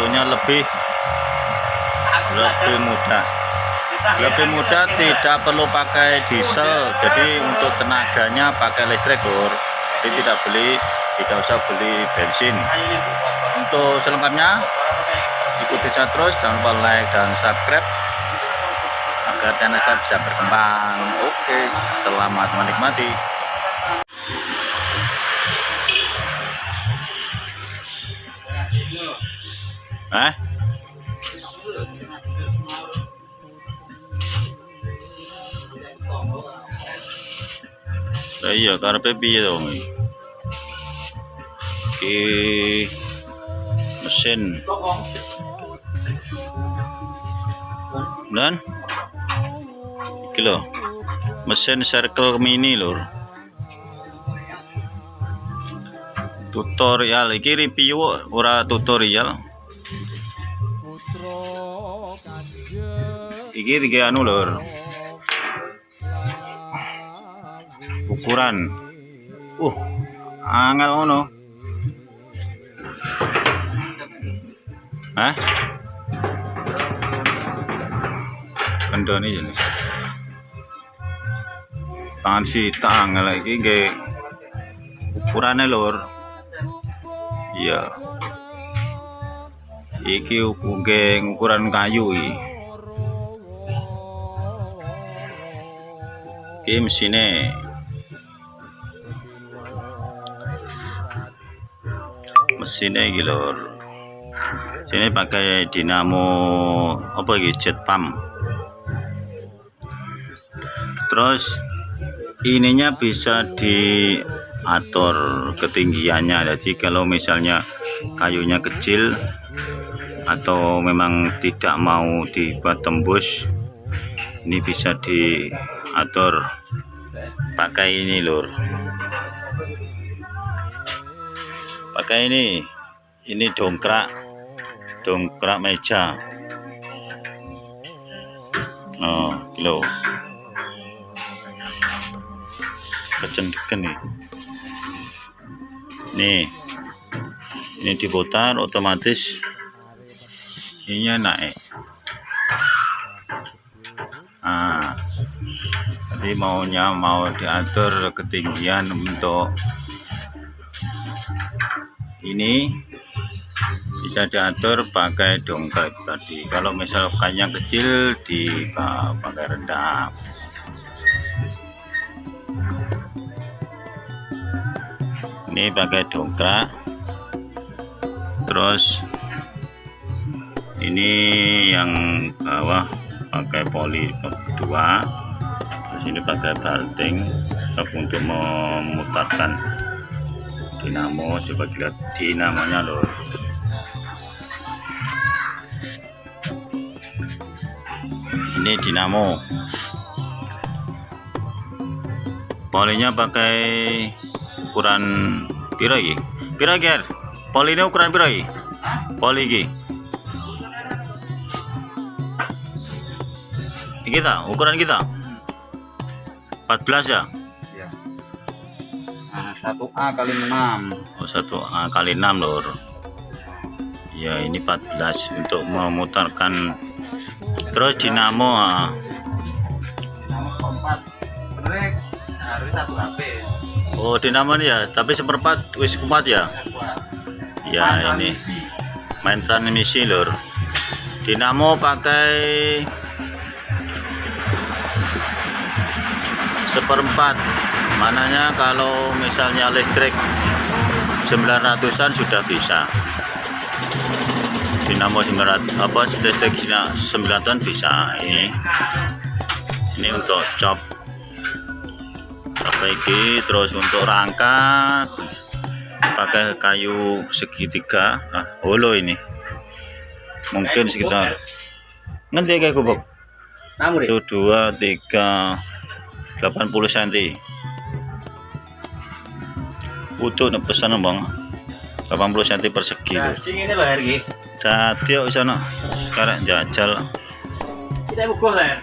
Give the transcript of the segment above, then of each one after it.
tentunya lebih lebih mudah lebih mudah tidak perlu pakai diesel jadi untuk tenaganya pakai listrik lur jadi tidak beli tidak usah beli bensin. Untuk selengkapnya ikuti saya terus jangan lupa like dan subscribe agar channel saya bisa berkembang. Oke selamat menikmati eh Lah iya karepe piye dong iki mesin. Dan iki lho. Mesin circle mini lur. Tutorial. Iki review ora tutorial iki tiga anu lur ukuran uh angel ngono Hah? Kendoni ini. Tangan sita angel iki nggih ukurane lur. Iya. Iki ukuran kayu iki. Iki mesinnya. Mesinnya iki lur sini pakai dinamo apa iki jet pump. Terus ininya bisa diatur ketinggiannya. Jadi kalau misalnya kayunya kecil atau memang tidak mau dibuat tembus ini bisa diatur pakai ini lur. Pakai ini. Ini dongkrak. Dongkrak meja. Oh kilo. Kecendekan nih. Nih. Ini diputar otomatis ini naik ah jadi maunya mau diatur ketinggian untuk ini. Bisa diatur pakai dongkrak tadi. Kalau misalkannya kecil di pakai rendah ini pakai dongkrak. Terus ini yang bawah pakai poli dua terus ini pakai balting untuk memutarkan dinamo coba lihat dinamonya loh ini dinamo. Polinya pakai ukuran piro iki? Poli ini ukuran piro iki? Poli iki. Kita ukuran kita 14 ya? Satu A kali 6 oh satu A kali 6 lor ya ini 14 untuk memutarkan. Terus dinamo ah. dinamo seperempat. Sebenarnya seharusnya satu HP oh dinamo ini ya? Tapi seperempat wis kuat ya? Ya ini. main transmisi lor dinamo pakai seperempat. Mananya kalau misalnya listrik 900an sudah bisa. Dinamo 900 apa listrik 900an bisa. Ini ini untuk cop perbaiki terus untuk rangka pakai kayu segitiga. Nah holo ini. Mungkin sekitar nanti kayak kubuk itu dua tiga 80 cm utuh pesan bang. 80 cm persegi ini loh hargi kok sana sekarang jajal. Kita bukuh lah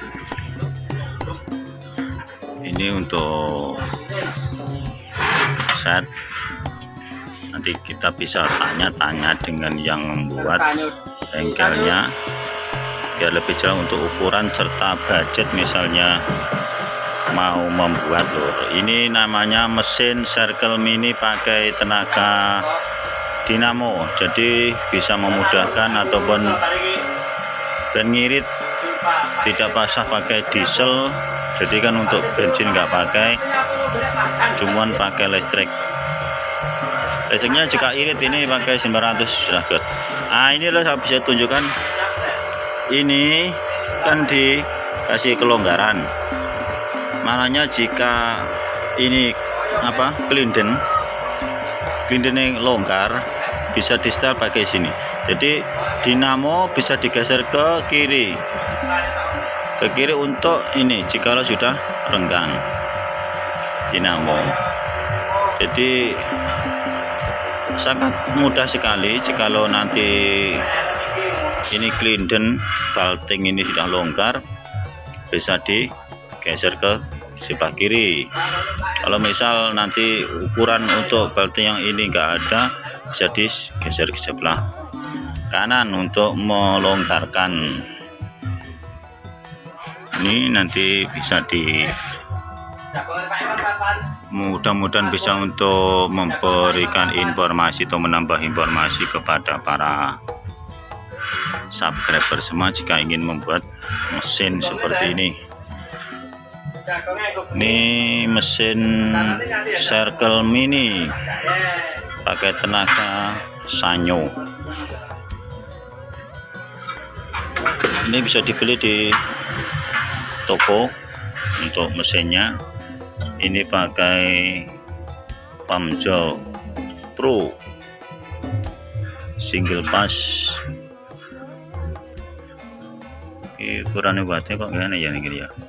ini untuk set. Nanti kita bisa tanya-tanya dengan yang membuat bengkelnya. Biar lebih jelas untuk ukuran serta budget misalnya mau membuat lur. Ini namanya mesin circle mini pakai tenaga dinamo. Jadi bisa memudahkan ataupun ben ngirit tidak pasah pakai diesel. Jadi kan untuk bensin nggak pakai cuman pakai listrik. Listriknya jika irit ini pakai 900 sudah good ini loh saya bisa tunjukkan. Ini kan dikasih kelonggaran makanya jika ini apa klinden klinden yang longgar bisa di setel pakai sini. Jadi dinamo bisa digeser ke kiri. Ke kiri untuk ini jika sudah renggang dinamo. Jadi sangat mudah sekali jikalau nanti ini klinden balting ini sudah longgar bisa digeser ke sebelah kiri. Kalau misal nanti ukuran untuk balting yang ini enggak ada bisa digeser ke sebelah kanan untuk melonggarkan. Ini nanti bisa di mudah-mudahan bisa untuk memberikan informasi atau menambah informasi kepada para subscriber semua jika ingin membuat mesin seperti ini ini mesin circle mini. Pakai tenaga sanyo. Ini bisa dibeli di toko untuk mesinnya. Ini pakai Pamjo Pro. Single pass. Ini ukurannya buatnya kok gimana ya nih ya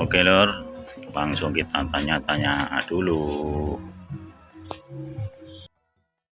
oke lor. Langsung kita tanya-tanya dulu